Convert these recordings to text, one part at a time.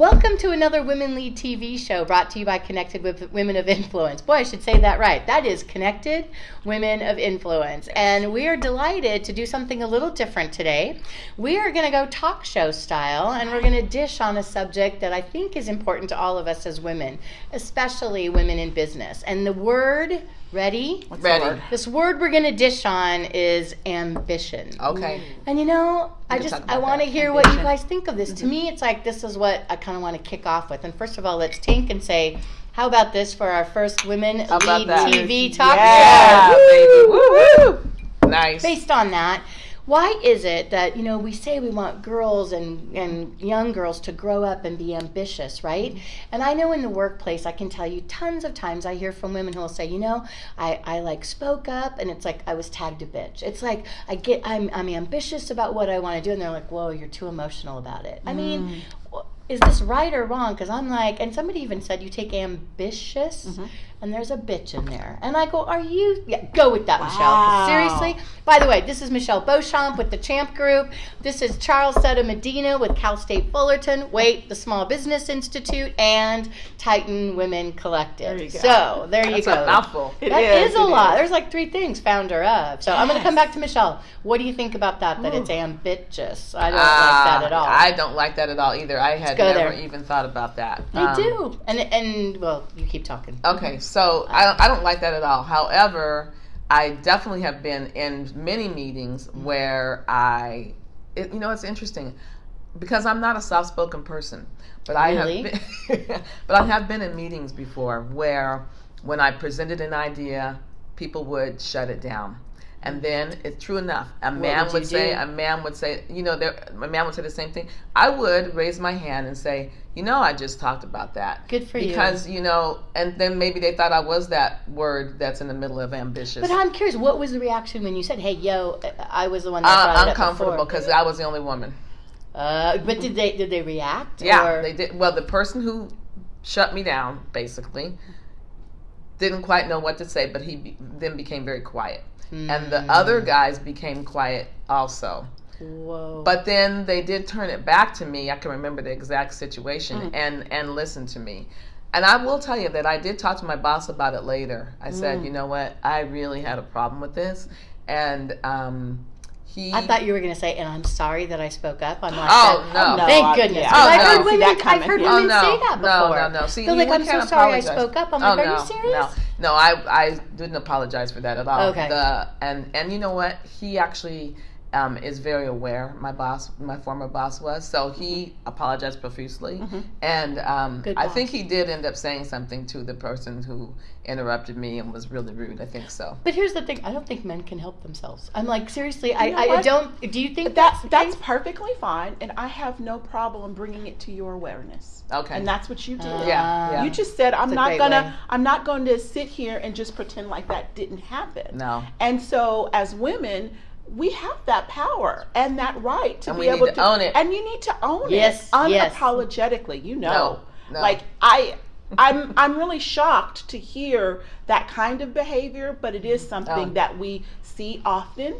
Welcome to another Women Lead TV show brought to you by Connected with Women of Influence. Boy, I should say that right. That is Connected Women of Influence. And we are delighted to do something a little different today. We are going to go talk show style and we're going to dish on a subject that I think is important to all of us as women, especially women in business. And the word Ready? What's Ready. Word? This word we're going to dish on is ambition. Okay. And you know, I just I want to hear ambition. what you guys think of this. Mm-hmm. To me, it's like this is what I kind of want to kick off with. And first of all, let's tink and say, how about this for our first women lead TV talk yeah, show? Baby. Woo, woo. Nice. Based on that, why is it that you know we say we want girls and, and young girls to grow up and be ambitious right? And i know in the workplace i can tell you tons of times i hear from women who will say you know i, I like spoke up and it's like i was tagged a bitch. It's like i get i'm, I'm ambitious about what i want to do and they're like whoa you're too emotional about it. I mean mm. Is this right or wrong because i'm like and somebody even said you take ambitious mm-hmm and there's a bitch in there. And I go, Are you? Yeah, go with that, wow. Michelle. Seriously? By the way, this is Michelle Beauchamp with the Champ Group. This is Charlesetta Medina with Cal State Fullerton, Wait, the Small Business Institute, and Titan Women Collective. There you go. So there That's you go. A mouthful. It that is, is a lot. Is. There's like three things, founder of. So yes. I'm going to come back to Michelle. What do you think about that? That Ooh. it's ambitious. I don't uh, like that at all. I don't like that at all either. I had never there. even thought about that. They um, do. And, and, well, you keep talking. Okay. So I, I don't like that at all. However, I definitely have been in many meetings where I, it, you know, it's interesting because I'm not a soft-spoken person, but I really? have been, but I have been in meetings before where when I presented an idea, people would shut it down. And then it's true enough. A what man would, would say, do? a man would say, you know, there, a man would say the same thing. I would raise my hand and say, you know, I just talked about that. Good for because, you. Because, you know, and then maybe they thought I was that word that's in the middle of ambitious. But I'm curious, what was the reaction when you said, hey, yo, I was the one that uh, Uncomfortable because I was the only woman. Uh, but did they did they react? Yeah, or? they did. Well, the person who shut me down basically didn't quite know what to say, but he be, then became very quiet. Mm. And the other guys became quiet also. Whoa. But then they did turn it back to me. I can remember the exact situation mm. and and listen to me. And I will tell you that I did talk to my boss about it later. I said, mm. you know what, I really had a problem with this, and um, he. I thought you were going to say, and I'm sorry that I spoke up. I'm like, oh, no. oh no, thank goodness. Yeah. Oh, I've no. heard women, I've heard women oh, no. say that before. No, no, no. See, They're like, I'm so sorry apologize. I spoke up. I'm oh, like, are you serious? No. No, I I didn't apologize for that at all. Okay. The and and you know what? He actually um, is very aware. My boss, my former boss, was so he mm-hmm. apologized profusely, mm-hmm. and um, I think he did end up saying something to the person who interrupted me and was really rude. I think so. But here's the thing: I don't think men can help themselves. I'm like, seriously, I, I, I, don't. Do you think that that's, that's perfectly fine, and I have no problem bringing it to your awareness. Okay. And that's what you did. Uh, yeah, yeah. You just said, I'm not gonna, way. I'm not going to sit here and just pretend like that didn't happen. No. And so, as women we have that power and that right to and be able to, to, own it. And you need to own yes, it unapologetically. Yes. You know, no, no. like I. I'm I'm really shocked to hear that kind of behavior, but it is something oh. that we see often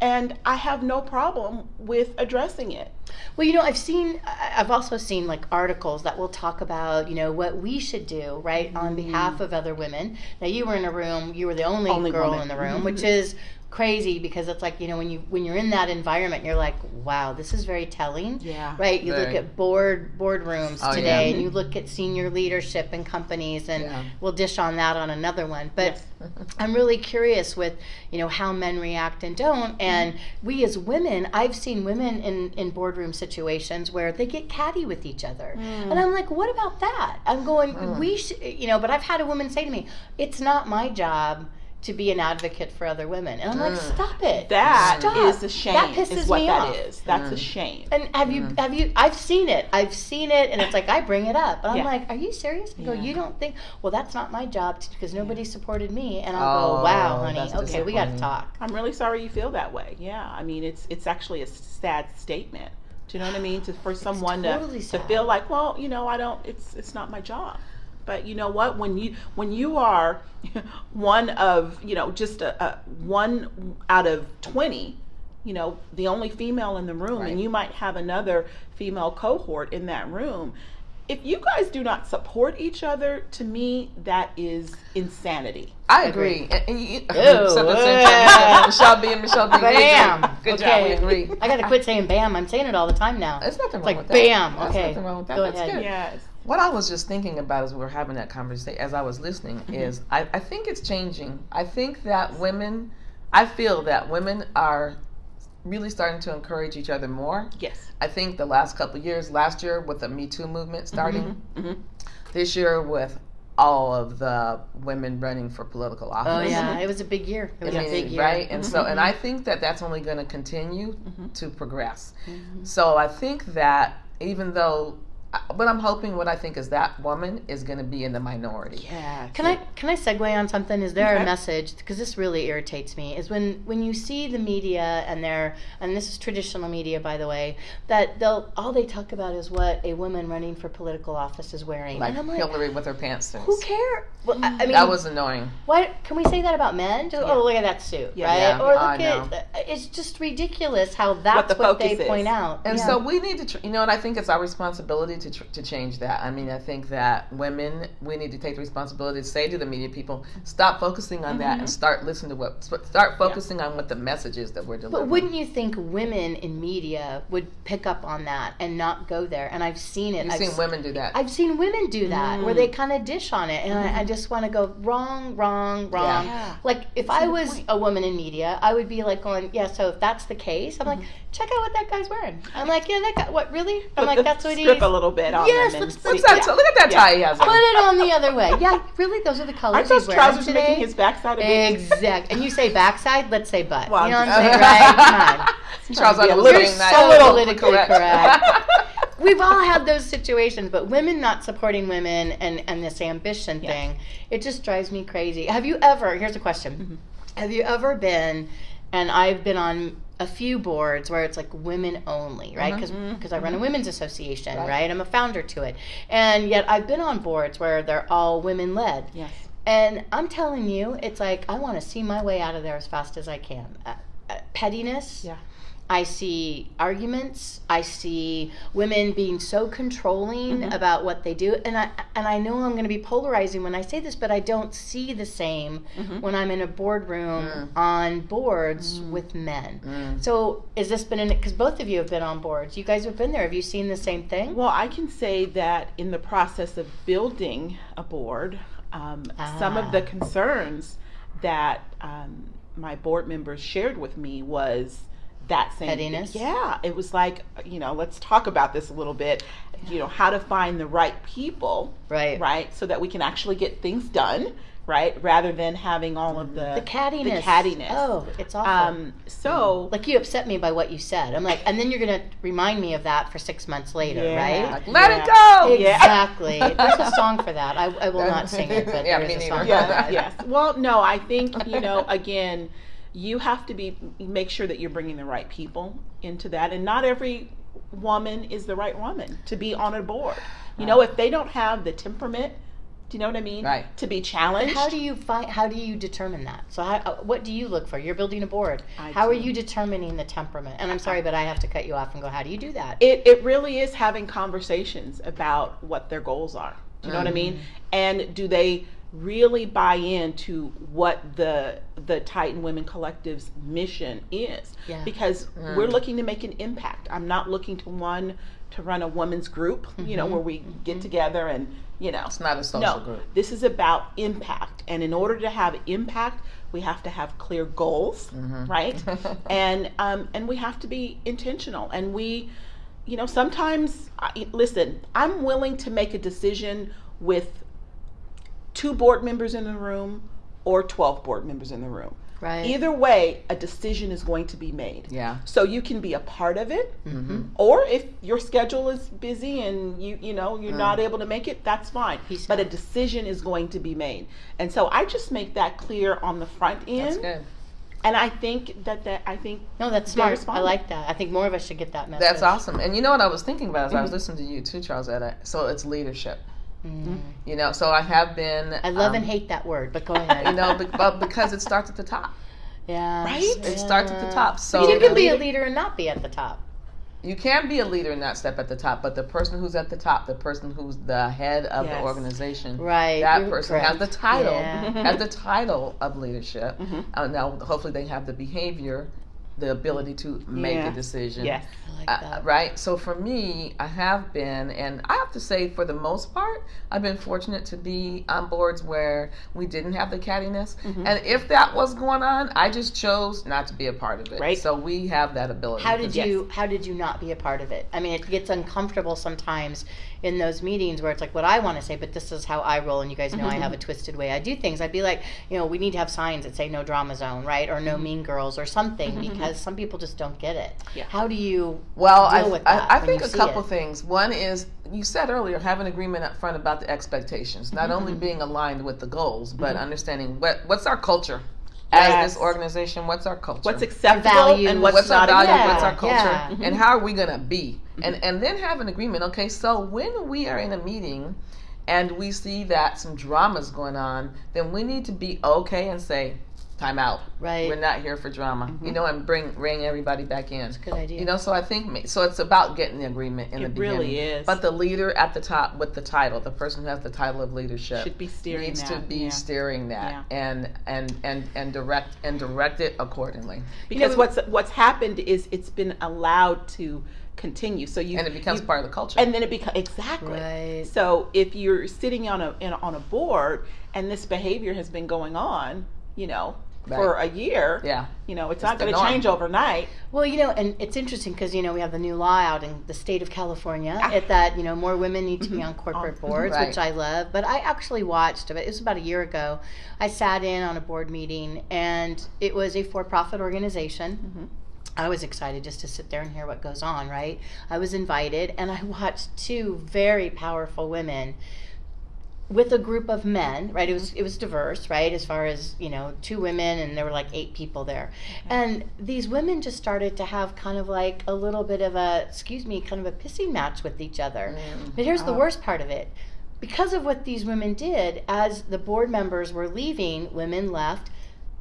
and I have no problem with addressing it. Well, you know, I've seen, I've also seen like articles that will talk about, you know, what we should do, right, mm-hmm. on behalf of other women. Now, you were in a room, you were the only, only girl woman. in the room, mm-hmm. which is crazy because it's like you know when you when you're in that environment you're like wow this is very telling yeah right you very. look at board boardrooms oh, today yeah. and you look at senior leadership in companies and yeah. we'll dish on that on another one but yes. i'm really curious with you know how men react and don't and mm-hmm. we as women i've seen women in in boardroom situations where they get catty with each other mm. and i'm like what about that i'm going mm. we should you know but i've had a woman say to me it's not my job to be an advocate for other women. And I'm like, mm. stop it. That stop. is a shame. That pisses is what me that off. is. That's mm. a shame. And have you mm. have you I've seen it. I've seen it and it's like I bring it up. And I'm like, are you serious? I go, yeah. you don't think well that's not my job because nobody supported me and I'll oh, go, Wow, honey, okay, we gotta talk. I'm really sorry you feel that way. Yeah. I mean it's it's actually a sad statement. Do you know what I mean? To for someone totally to, to feel like, well, you know, I don't it's it's not my job. But you know what? When you when you are one of you know just a, a one out of twenty you know the only female in the room right. and you might have another female cohort in that room if you guys do not support each other, to me, that is insanity. I agree. And, and you, Ew, Michelle B and Michelle B. Bam. Good okay. job. We agree. I got to quit saying bam. I'm saying it all the time now. There's nothing wrong like with that. bam. There's okay. nothing wrong with that. Go That's ahead. good. Yes. What I was just thinking about as we were having that conversation, as I was listening, Mm-hmm. is I, I think it's changing. I think that women, I feel that women are really starting to encourage each other more. Yes. I think the last couple of years, last year with the Me Too movement starting, Mm-hmm. this year with all of the women running for political office. Oh yeah, it was a big year. It was I a mean, big year. right? And so, Mm-hmm. and I think that that's only going to continue to progress. Mm-hmm. So I think that even though, what I'm hoping, what I think is that woman is going to be in the minority. Yeah. Can I can I segue on something? Is there Okay. a message? Because this really irritates me. Is when when you see the media and they're and this is traditional media, by the way, that they'll all they talk about is what a woman running for political office is wearing, Like and I'm like, Hillary with her pantsuits. who cares? Well, I, I mean, That was annoying. why can we say that about men? Just, oh, Yeah. Oh, look at that suit, Yeah. right? Yeah, or I look at uh, it's just ridiculous how that's the what, they is. point out. And Yeah. so we need to, tr- you know, and I think it's our responsibility to, tr- to change that. I mean, I think that women, we need to take the responsibility to say to the media people, stop focusing on that and mm-hmm. start listening to what, start focusing on what the message is that we're delivering. But wouldn't you think women in media would pick up on that and not go there? And I've seen it. You've I've seen s- women do that. I've seen women do that where Mm. they kind of dish on it, and I, I mm-hmm. just want to go wrong, wrong, wrong. Yeah. Like if I was a woman in media, I would be like going, yeah. So if that's the case, I'm like, mm-hmm. check out what that guy's wearing. I'm like, yeah, that guy. What really? I'm like, that's what he. strip a little bit on Yes, them and let's- see- What's that? yeah. Look at that Yeah. tie he has on. Put it on the other way. Yeah, really, those are the colors Aren't he's those wearing trousers today. making his backside a bit? Exact. And you say backside, let's say butt. Well, you know what I'm I'm saying, right? Come on. Charles Be a little- so A little politically correct. We've all had those situations, but women not supporting women and, and this ambition Yes. thing, it just drives me crazy. Have you ever, here's a question Mm-hmm. Have you ever been, and I've been on a few boards where it's like women only, right? Because because I run a women's association, Right. right. I'm a founder to it. And yet I've been on boards where they're all women led. Yes. And I'm telling you, it's like I want to see my way out of there as fast as I can. Uh, uh, pettiness. Yeah. I see arguments. I see women being so controlling Mm-hmm. about what they do, and I and I know I'm going to be polarizing when I say this, but I don't see the same Mm-hmm. when I'm in a boardroom Mm. on boards with men. Mm. So, has this been in because both of you have been on boards? You guys have been there. Have you seen the same thing? Well, I can say that in the process of building a board, um, some Ah. of the concerns that um, my board members shared with me was that same Pettiness? Yeah, it was like you know, let's talk about this a little bit. You know, how to find the right people, Right. right, so that we can actually get things done, right, rather than having all of the The cattiness. The cattiness. Oh, it's awful. Um, so like you upset me by what you said. I'm like, and then you're gonna remind me of that for six months later, Yeah. right? Like, let Yeah. it go. Yeah. Exactly. There's a song for that. I, I will not sing it, but Yeah, there me is a neither. song for that. yes. Well, no, I think you know. Again, you have to be make sure that you're bringing the right people into that, and not every woman is the right woman to be on a board. You know, if they don't have the temperament, do you know what I mean? Right. To be But challenged. how do you find? How do you determine that? So, how, uh, what do you look for? You're building a board. I how are you determining the temperament? And I'm sorry, but I have to cut you off and go. How do you do that? it, it really is having conversations about what their goals are. Do you know what I mean? And do they really buy into what the the Titan Women Collective's mission is? Yeah. Because mm. we're looking to make an impact. I'm not looking to one to run a women's group, you know, mm-hmm. where we get mm-hmm. together and you know. It's not a social No, group. this is about impact, and in order to have impact, we have to have clear goals, mm-hmm. right? and um, and we have to be intentional. And we, you know, sometimes I, listen. I'm willing to make a decision with two board members in the room or twelve board members in the room. Right. Either way, a decision is going to be made. Yeah. So you can be a part of it, Mm-hmm. or if your schedule is busy and you you know you're not able to make it, that's fine. Peace but a decision is going to be made, and so I just make that clear on the front end. That's end, good. and I think that that I think No, that's They're smart. I like that. I think more of us should get that message. That's awesome. And you know what I was thinking about as I Mm-hmm. was listening to you too, Charles. Etta. So it's leadership. Mm. You know, so I have been. I love um, and hate that word, but go ahead. You know, but because it starts at the top. Yeah. Right? It starts at the top. So you can be a leader- and not be at the top. you can be a leader and not step at the top, but the person who's at the top, the person who's the head of Yes. the organization, Right. that you're person has the title, Yeah. has the title of leadership. Mhm. Uh, now, hopefully, they have the behavior, the ability to make Yeah. a decision. Yes. I like Uh, right. So for me, I have been, and I have to say, for the most part, I've been fortunate to be on boards where we didn't have the cattiness. Mm-hmm. And if that was going on, I just chose not to be a part of it. Right. So we have that ability. How did Yes. you how did you not be a part of it? I mean, it gets uncomfortable sometimes in those meetings where it's like what I want to say, but this is how I roll, and you guys know I have a mm-hmm. twisted way I do things. I'd be like, you know, we need to have signs that say no drama zone, right, or no mm-hmm. mean girls, or something, mm-hmm. because some people just don't get it. Yeah. How do you Well, deal I, with I, that I when think a couple it? things. One is you said earlier, have an agreement up front about the expectations. Not only Mm-hmm. being aligned with the goals, but understanding what what's our culture as Yes. this organization. What's our culture? What's acceptable value. and what's, what's our value, acceptable. what's our culture, yeah. Mm-hmm. and how are we gonna be? And and then have an agreement. Okay, so when we are in a meeting and we see that some drama's going on, then we need to be okay and say, time out. Right. We're not here for drama. You mm-hmm. know, and bring bring everybody back in. Good idea. You know, so I think so. It's about getting the agreement in It the really beginning. is. But the leader at the top with the title, the person who has the title of leadership, Should be steering needs to be yeah. steering that and and and and direct and direct it accordingly. Because what's what's happened is it's been allowed to continue. So you And it becomes you- part of the culture. and then it becomes exactly. Right. So if you're sitting on a in, on a board and this behavior has been going on, you know, for a year, yeah. you know, it's, not going to change overnight. Well, you know, and it's interesting because you know we have the new law out in the state of California Ah. at that you know more women need to be on corporate Oh, boards, right. which I love. But I actually watched it was about a year ago. I sat in on a board meeting, and it was a for-profit organization. Mm-hmm. I was excited just to sit there and hear what goes on. Right, I was invited, and I watched two very powerful women with a group of men right? It was mm-hmm. it was diverse right? As far as you know two women and there were like eight people there. And these women just started to have kind of like a little bit of a excuse me kind of a pissing match with each other. Mm-hmm. But here's the Oh. worst part of it. Because of what these women did as the board members were leaving women left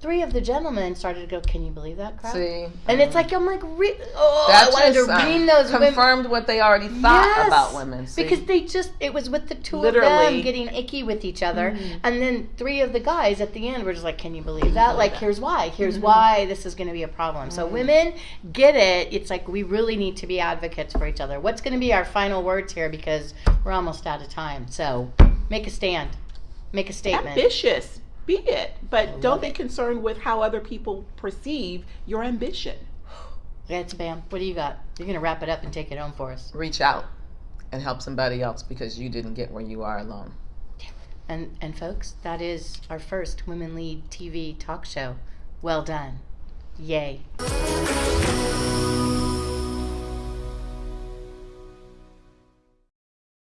three of the gentlemen started to go can you believe that crap? See, and it's like i'm like re- oh that i wanted just to uh, ream those women. confirmed what they already thought Yes, about women. See? because they just it was with the two of Literally. Mm-hmm. them getting icky with each other. And then three of the guys at the end were just like can you believe that? Like here's why. Here's Mm-hmm. why this is going to be a problem. So women get it. It's like we really need to be advocates for each other. What's going to be our final words here? Because we're almost out of time. So make a stand. Make a statement. Ambitious, be it, but don't love be it. concerned with how other people perceive your ambition. that's bam what do you got you're going to wrap it up and take it home for us reach out and help somebody else because you didn't get where you are alone. and and folks that is our first women lead tv talk show well done yay